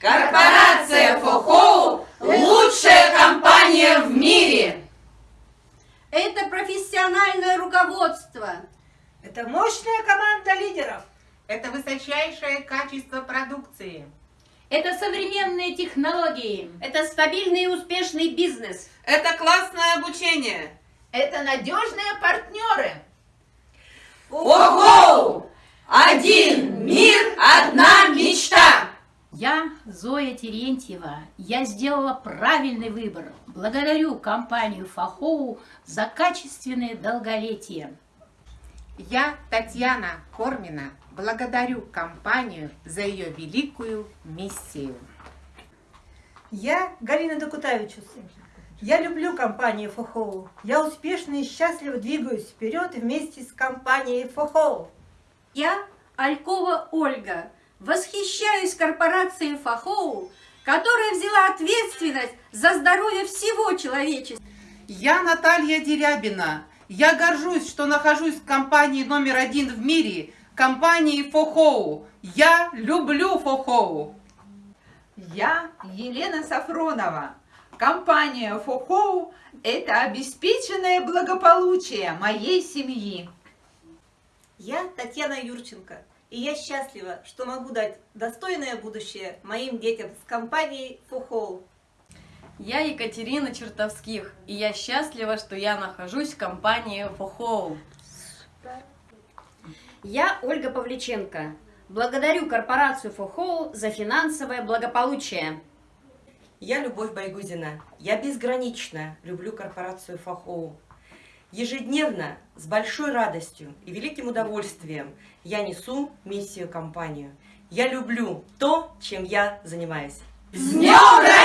Корпорация Фохоу – лучшая компания в мире! Это профессиональное руководство. Это мощная команда лидеров. Это высочайшее качество продукции. Это современные технологии. Это стабильный и успешный бизнес. Это классное обучение. Это надежные партнеры. Терентьева. Я сделала правильный выбор. Благодарю компанию Фахоу за качественное долголетие. Я, Татьяна Кормина, благодарю компанию за ее великую миссию. Я Галина Докутавичус. Я люблю компанию Фохоу. Я успешно и счастливо двигаюсь вперед вместе с компанией Фохоу. Я Алькова Ольга. Восхищаюсь корпорацией Фахоу, которая взяла ответственность за здоровье всего человечества. Я Наталья Дерябина. Я горжусь, что нахожусь в компании номер один в мире, компании Фохоу. Я люблю Фохоу. Я Елена Сафронова. Компания Фохоу – это обеспеченное благополучие моей семьи. Я Татьяна Юрченко, и я счастлива, что могу дать достойное будущее моим детям с компанией Фухол. Я Екатерина Чертовских, и я счастлива, что я нахожусь в компании Фохоу. Я Ольга Павличенко. Благодарю корпорацию Фохоу за финансовое благополучие. Я Любовь Байгузина. Я безгранично люблю корпорацию Фахоу. Ежедневно, с большой радостью и великим удовольствием я несу миссию компанию. Я люблю то, чем я занимаюсь. С днем!